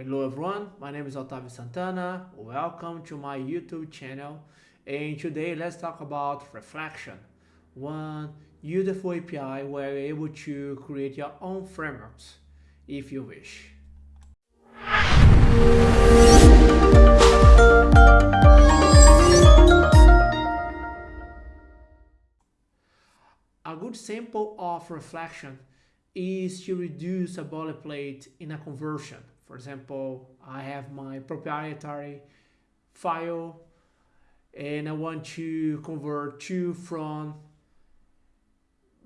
Hello everyone, my name is Otavio Santana. Welcome to my YouTube channel. And today let's talk about Reflection, one beautiful API where you're able to create your own frameworks if you wish. A good sample of reflection is to reduce a boilerplate in a conversion. For example, I have my proprietary file and I want to convert to from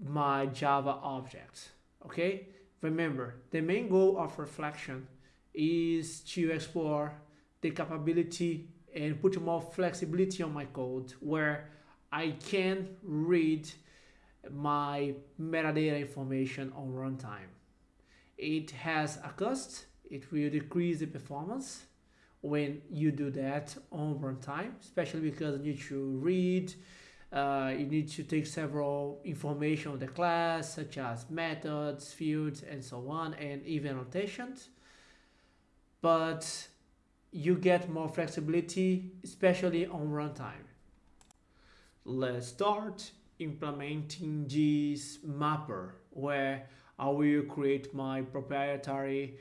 my Java object. Okay, remember the main goal of reflection is to explore the capability and put more flexibility on my code where I can read my metadata information on runtime. It has a cost, it will decrease the performance when you do that on runtime, especially because you need to read, uh, you need to take several information of the class, such as methods, fields, and so on, and even annotations. But you get more flexibility, especially on runtime. Let's start implementing this mapper where I will create my proprietary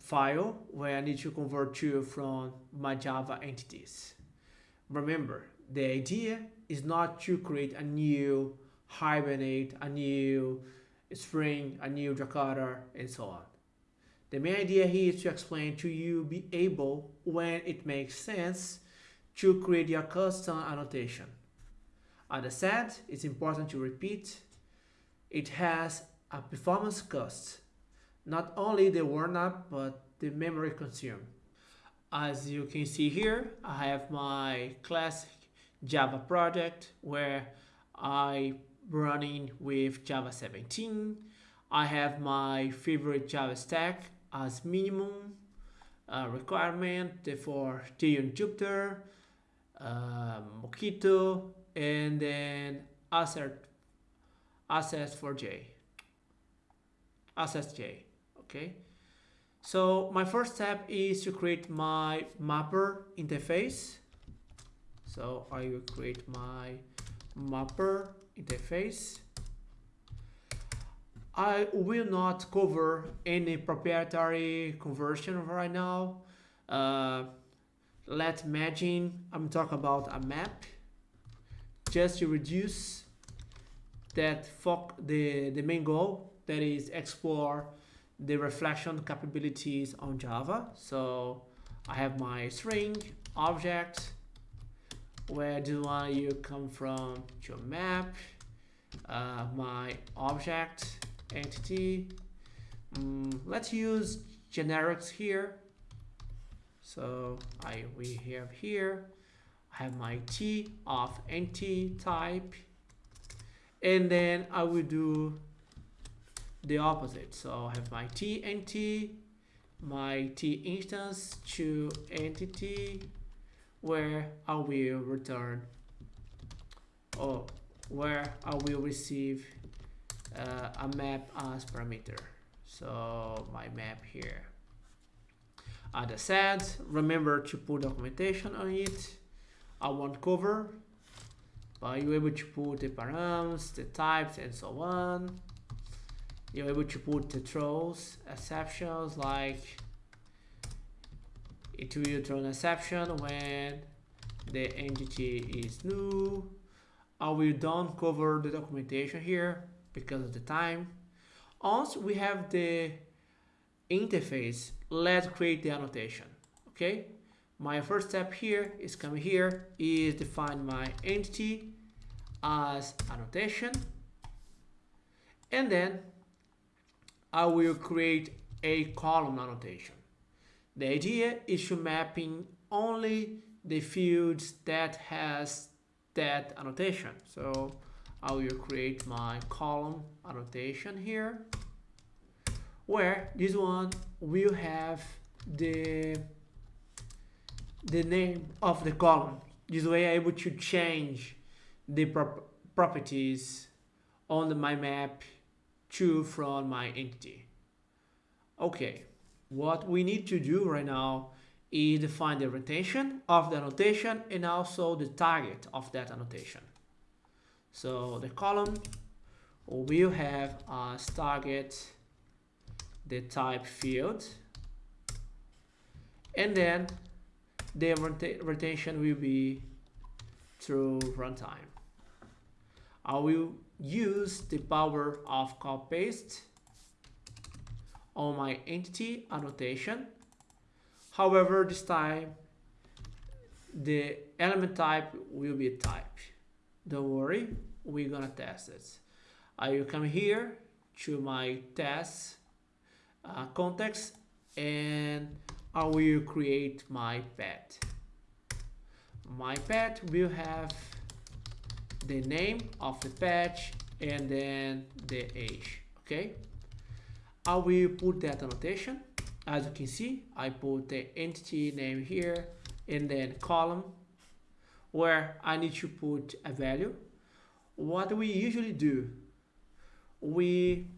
file where I need to convert to from my Java entities. Remember, the idea is not to create a new Hibernate, a new Spring, a new Jakarta, and so on. The main idea here is to explain to you be able, when it makes sense, to create your custom annotation. As I said, it's important to repeat, it has a performance cost, not only the warm up, but the memory consumed. As you can see here, I have my classic Java project where I running with Java 17. I have my favorite Java stack as minimum uh, requirement for Tail Jupiter, uh, Mockito, and then assert AssertJ assets j okay? So my first step is to create my mapper interface. So I will create my mapper interface. I will not cover any proprietary conversion right now. Uh, let's imagine I'm talking about a map. Just to reduce that the, the main goal that is explore the reflection capabilities on Java. So I have my string object. Where do I you come from? Your map, uh, my object entity. Mm, let's use generics here. So I we have here I have my t of nt type and then I will do the opposite. So I have my t nt my t instance to entity where I will return or where I will receive uh, a map as parameter. So my map here. As I said remember to put documentation on it. I want cover. But you're able to put the params, the types and so on. You're able to put the throws, exceptions like it will throw an exception when the entity is new. Uh, I will don't cover the documentation here because of the time. Once we have the interface, let's create the annotation. Okay, my first step here is come here is define my entity as annotation and then I will create a column annotation. The idea is to mapping only the fields that has that annotation. So I will create my column annotation here where this one will have the the name of the column. This way I'm able to change the prop properties on the, my map to from my entity. Okay, what we need to do right now is define the retention of the annotation and also the target of that annotation. So the column will have as target the type field and then the retention will be through runtime. I will use the power of copy paste on my entity annotation. However, this time the element type will be type. Don't worry, we're gonna test it. I will come here to my test uh, context and I will create my pet. My pet will have the name of the patch and then the age okay? I will put that annotation. As you can see I put the entity name here and then column where I need to put a value. What we usually do we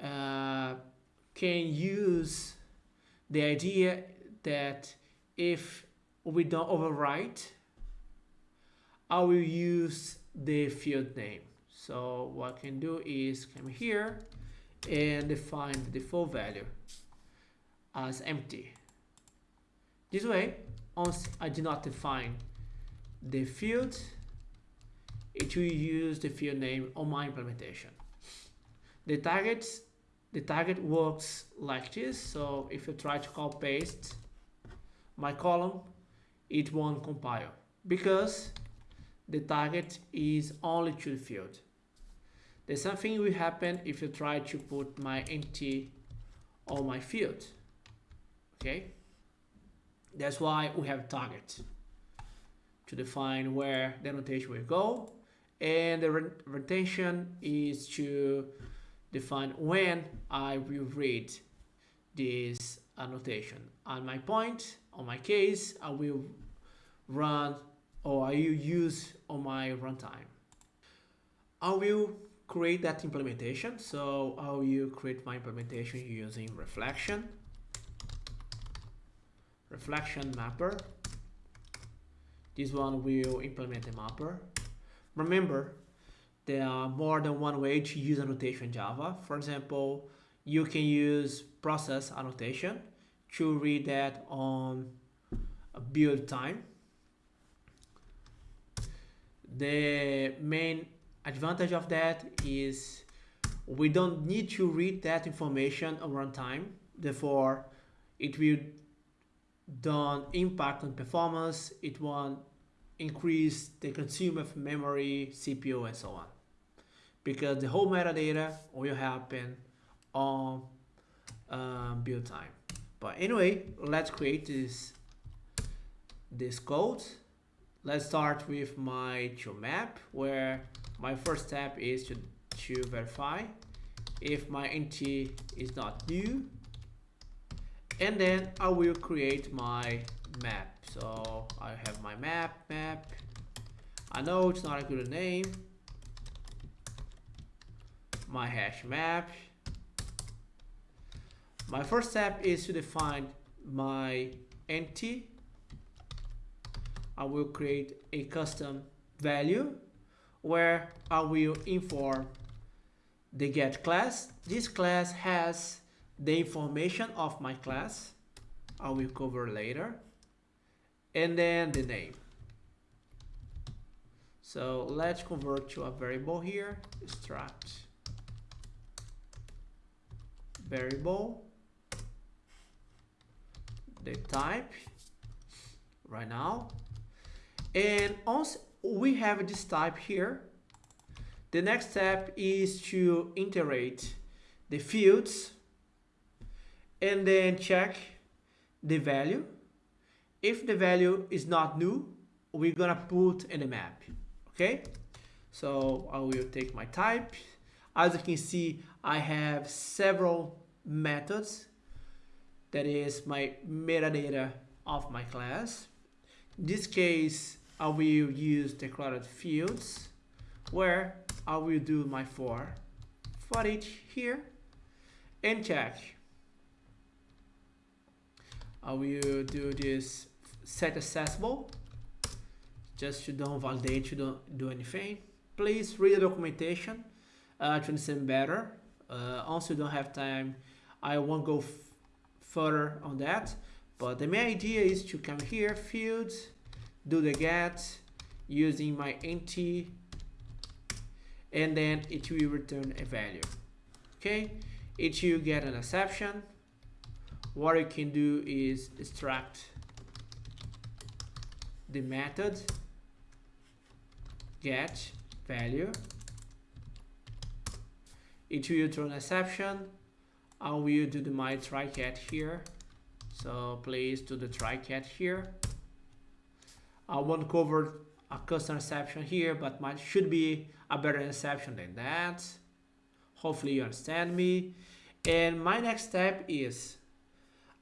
uh, can use the idea that if we don't overwrite I will use the field name. So what I can do is come here and define the default value as empty. This way, once I do not define the field, it will use the field name on my implementation. The target, the target works like this. So if you try to copy paste my column, it won't compile because the target is only the field. The same thing will happen if you try to put my entity on my field. Okay, that's why we have target to define where the annotation will go, and the retention is to define when I will read this annotation. On my point, on my case, I will run or I will use on my runtime. I will create that implementation. So I will create my implementation using reflection, reflection mapper. This one will implement the mapper. Remember, there are more than one way to use annotation Java. For example, you can use process annotation to read that on build time the main advantage of that is we don't need to read that information on runtime. Therefore, it will don't impact on performance. It won't increase the consumer of memory, CPU, and so on. Because the whole metadata will happen on um, build time. But anyway, let's create this this code let's start with my map where my first step is to, to verify if my entity is not new. And then I will create my map. So I have my map map. I know it's not a good name. My hash map. My first step is to define my entity I will create a custom value where I will inform the get class. This class has the information of my class. I will cover later. And then the name. So let's convert to a variable here, struct variable, the type right now and once we have this type here, the next step is to iterate the fields and then check the value. If the value is not new, we're gonna put in the map, okay? So I will take my type. As you can see, I have several methods. That is my metadata of my class. In this case, I will use declared fields. Where I will do my for for each here. And check. I will do this set accessible. Just to don't validate to don't do anything. Please read the documentation uh, to understand better. Uh, also don't have time. I won't go further on that. But the main idea is to come here fields do the get using my int and then it will return a value. Okay? It will get an exception. What you can do is extract the method get value. It will return exception. I will do the my try catch here. So please do the try catch here I won't cover a custom exception here but might should be a better exception than that. Hopefully you understand me. And my next step is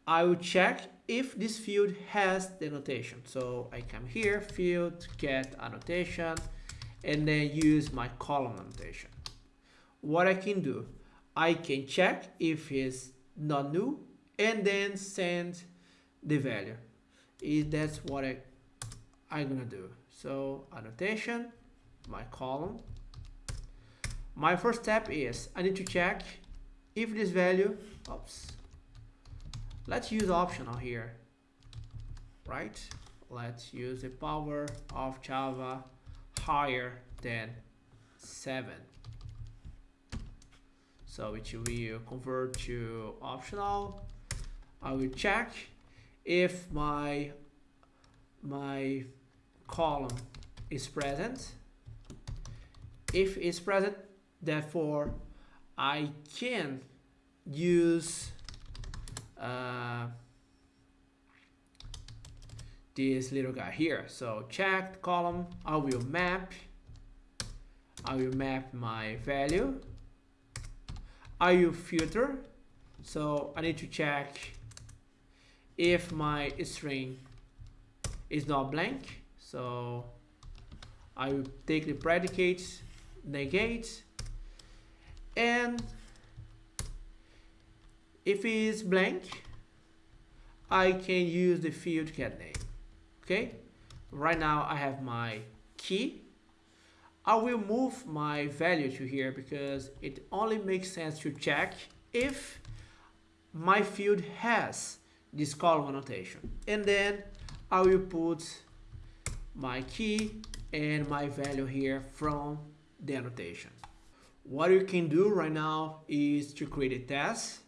I will check if this field has the annotation. So I come here field get annotation and then use my column annotation. What I can do I can check if it's not new and then send the value. Is that's what I I'm gonna do. So annotation my column. My first step is I need to check if this value oops let's use optional here right? Let's use the power of Java higher than 7 so it will convert to optional. I will check if my my column is present. If it's present therefore I can use uh, this little guy here. So check column. I will map. I will map my value. I will filter. So I need to check if my string is not blank so I will take the predicate negate and if it is blank I can use the field cat name okay? Right now I have my key. I will move my value to here because it only makes sense to check if my field has this column annotation. And then I will put my key and my value here from the annotation. What you can do right now is to create a test.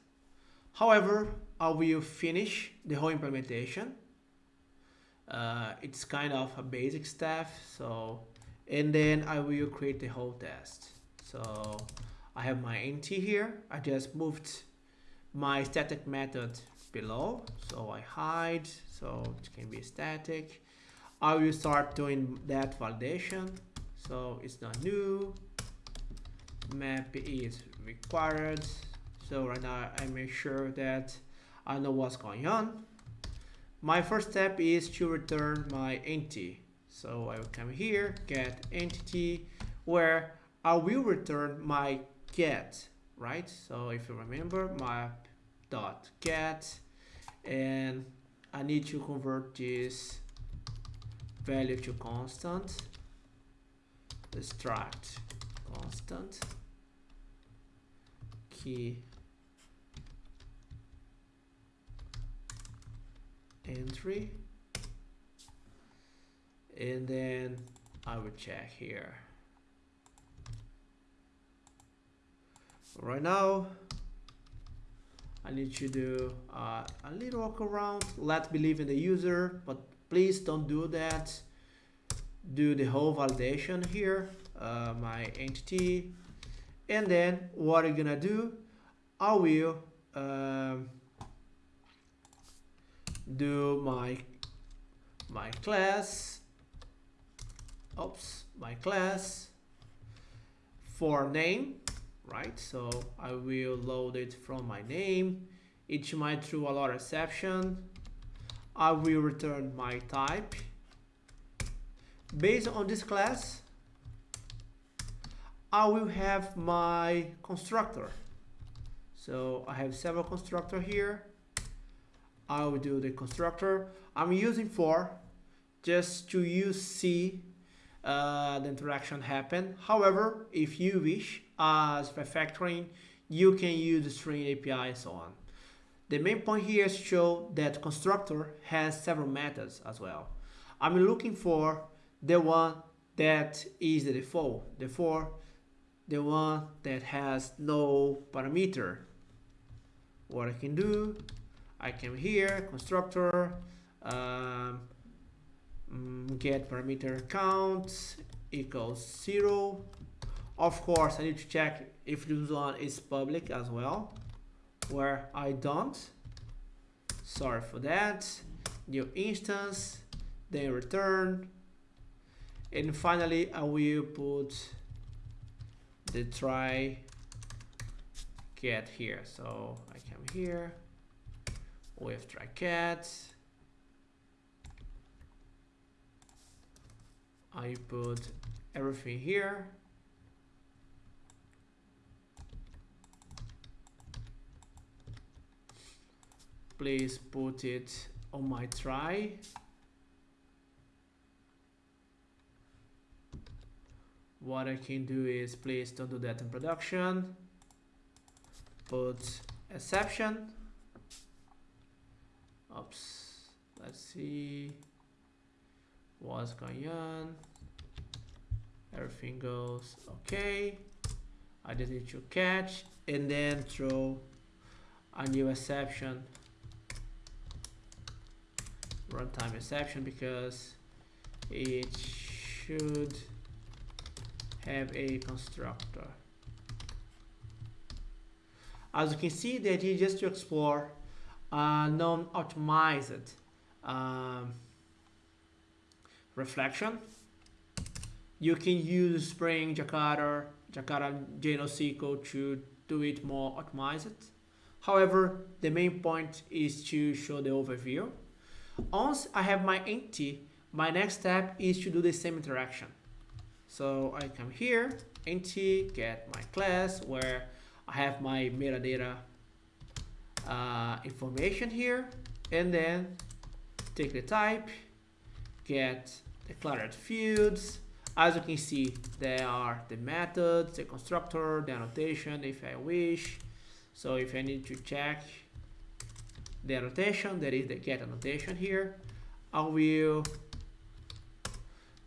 However I will finish the whole implementation. Uh, it's kind of a basic stuff so and then I will create the whole test. So I have my int here. I just moved my static method below. So I hide. So it can be static I will start doing that validation. So it's not new. Map is required. So right now I make sure that I know what's going on. My first step is to return my entity. So I will come here get entity where I will return my get right? So if you remember map dot get and I need to convert this value to constant. Extract constant. Key. Entry. And then I will check here. Right now I need to do uh, a little walk around. Let believe in the user but please don't do that. Do the whole validation here uh, my entity. And then what I'm gonna do? I will um, do my my class. Oops my class for name right? So I will load it from my name. It might throw a lot of exception I will return my type based on this class I will have my constructor so I have several constructor here I will do the constructor. I'm using for just to use see uh, the interaction happen. However, if you wish, as refactoring, you can use the string API and so on. The main point here is show that constructor has several methods as well. I'm looking for the one that is the default, therefore the one that has no parameter. What I can do, I come here, constructor, um, mm, get parameter count equals zero. Of course, I need to check if this one is public as well, where I don't. Sorry for that. New instance, then return. And finally, I will put the try get here. So I come here with try catch. I put everything here. Please put it on my try. What I can do is please don't do that in production. Put exception. Oops. Let's see what's going on. Everything goes okay. I just need to catch and then throw a new exception runtime exception because it should have a constructor. As you can see, the idea is just to explore uh, non-optimized um, reflection. You can use Spring, Jakarta, Jakarta JNoSQL to do it more optimized. However, the main point is to show the overview. Once I have my entity, my next step is to do the same interaction. So I come here, entity, get my class where I have my metadata uh, information here, and then take the type, get declared fields. As you can see, there are the methods, the constructor, the annotation if I wish. So if I need to check the annotation, that is the get annotation here, I will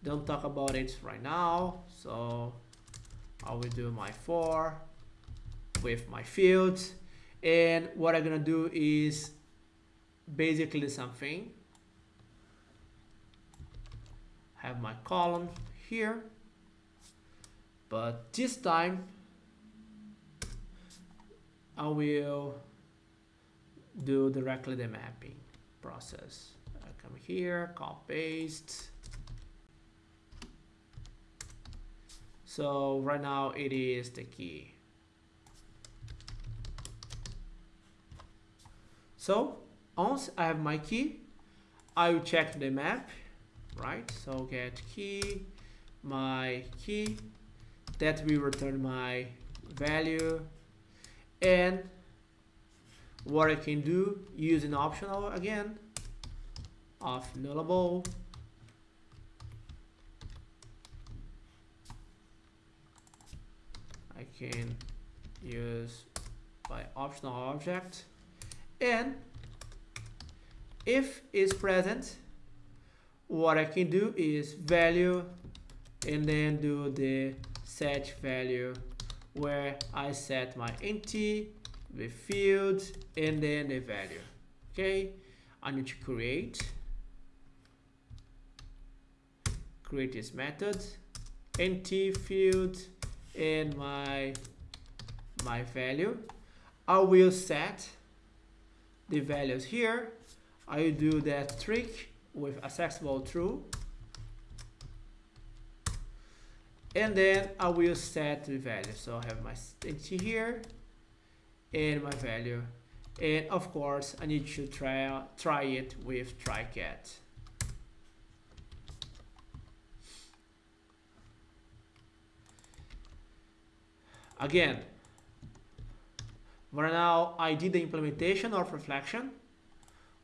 don't talk about it right now so I will do my for with my fields. And what I'm gonna do is basically something have my column here. But this time I will do directly the mapping process I come here copy paste So right now it is the key. So once I have my key, I will check the map, right? So get key, my key, that will return my value. And what I can do using optional again of nullable I can use by optional object. And if is present what I can do is value and then do the set value where I set my entity the field and then the value. Okay? I need to create. Create this method. Entity field and my my value. I will set the values here. I do that trick with accessible true. And then I will set the value. So I have my entity here and my value. And of course I need to try try it with try catch Again, right now I did the implementation of reflection.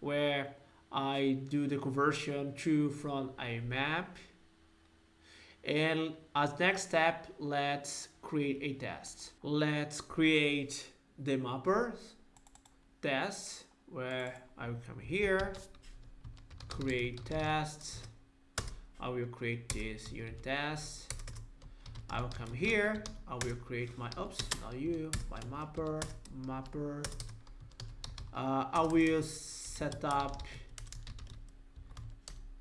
where I do the conversion to from a map. And as next step let's create a test. Let's create the mapper test where I will come here create tests. I will create this unit test. I will come here. I will create my oops not you my mapper mapper. Uh, I will set up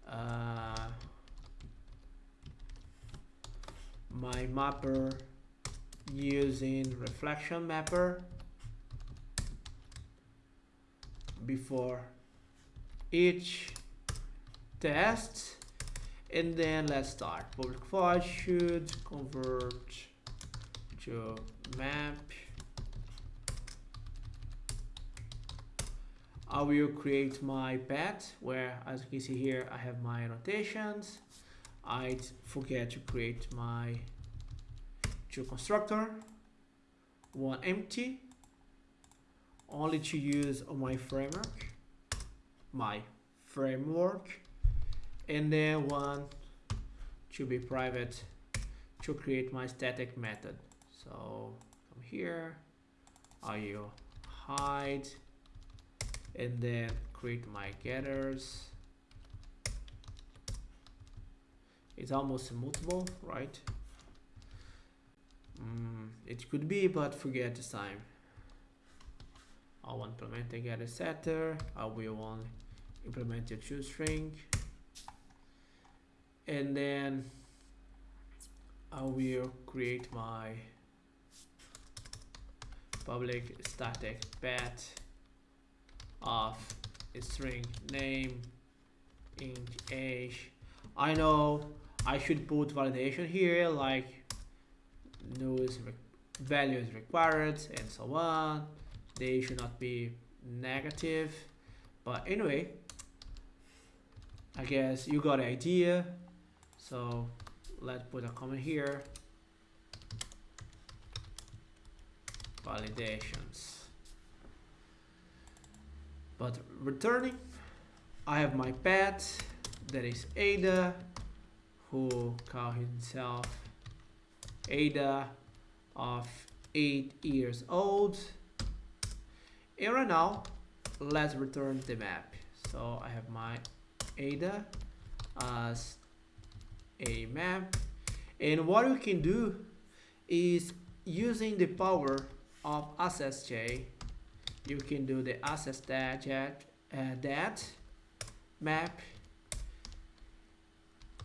uh, my mapper using reflection mapper before each test. And then let's start. Public file should convert to map. I will create my path where as you can see here I have my annotations. I forget to create my two constructor. One empty only to use my framework my framework and then one to be private to create my static method. So come here I will hide and then create my getters. It's almost immutable right? Mm, it could be but forget this time I will implement a getter setter I will implement a toString and then I will create my public static path of string name int age. I know I should put validation here like no value is required and so on they should not be negative. But anyway I guess you got an idea. So let's put a comment here. Validations. But returning I have my pet that is Ada who call himself Ada of 8 years old and right now let's return the map. So I have my Ada as a map. And what we can do is using the power of AssertJ you can do the access that, uh, that map.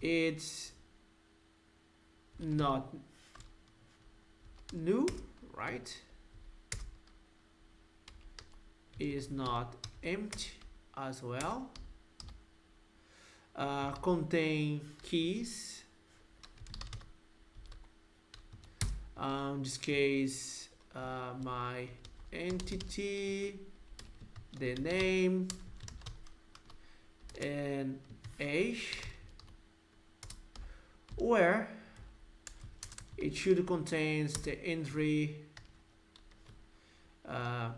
It's not new right is not empty as well. Uh, contain keys. Um, in this case uh, my entity the name and age. Where it should contains the entry uh,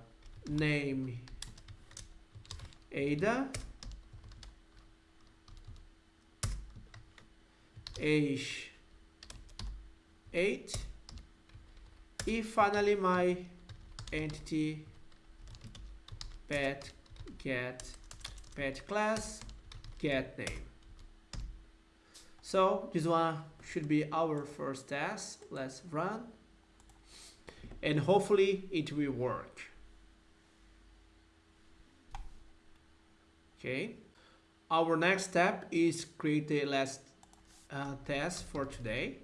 name Ada age 8 if finally my entity pet get pet class get name. So this one should be our first test let's run. And hopefully it will work okay. Our next step is create the last uh, test for today.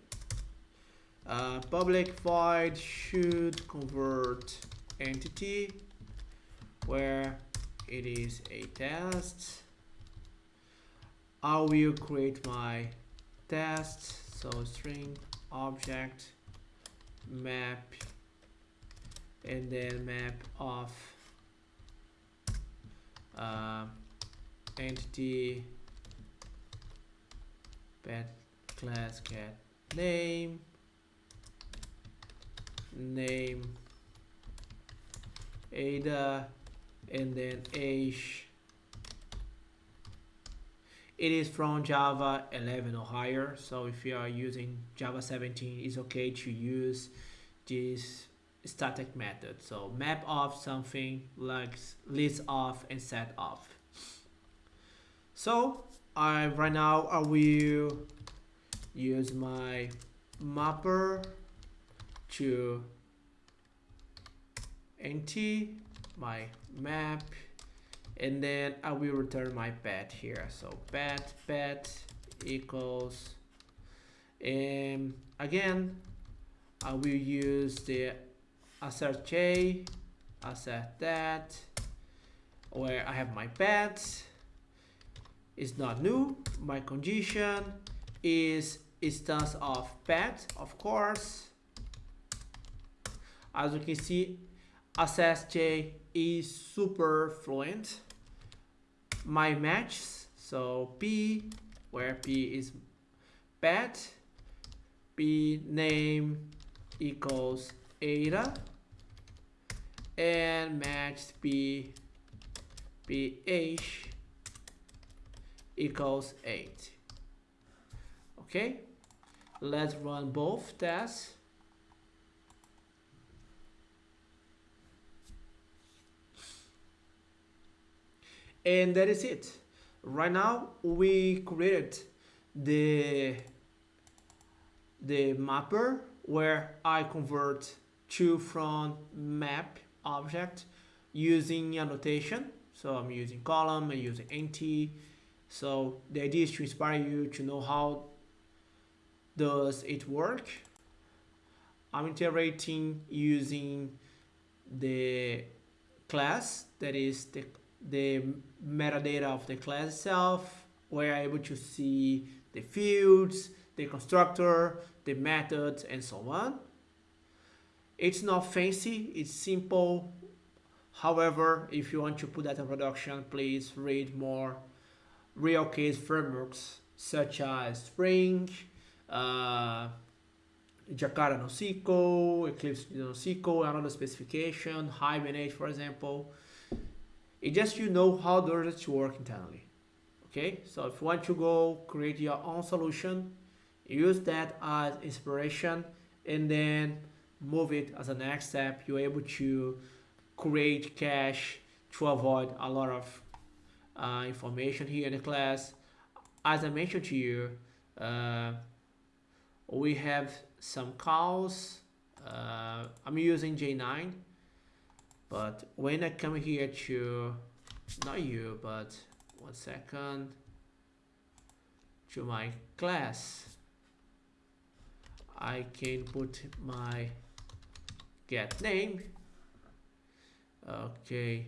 Uh, public void should convert entity where it is a test. I will create my test. So string object map and then map of uh, entity pet class cat name name Ada and then age it is from Java 11 or higher. So if you are using Java 17, it's okay to use this static method. So map of something like list of and set of. So I right now I will use my mapper to empty my map and then I will return my pet here. So pet pet equals and again I will use the assert j assert that where I have my pet is not new. My condition is instance of pet of course. As you can see AssertJ is super fluent. My matches so p where p is pet p name equals ada and match p ph equals 8 okay? Let's run both tests. And that is it. Right now we created the the mapper where I convert to from map object using annotation. So I'm using column and using nt so the idea is to inspire you to know how does it work I'm iterating using the class that is the the metadata of the class itself. We're able to see the fields, the constructor, the methods, and so on. It's not fancy, it's simple. However, if you want to put that in production, please read more real case frameworks such as Spring, uh, Jakarta NoSQL, Eclipse NoSQL, another specification, Hibernate, for example. It just you know how it work internally. Okay, so if you want to go create your own solution, use that as inspiration and then move it as a next step. You're able to create cache to avoid a lot of uh, information here in the class. As I mentioned to you, uh, we have some calls. Uh, I'm using J9 but when I come here to not you but one second to my class I can put my get name okay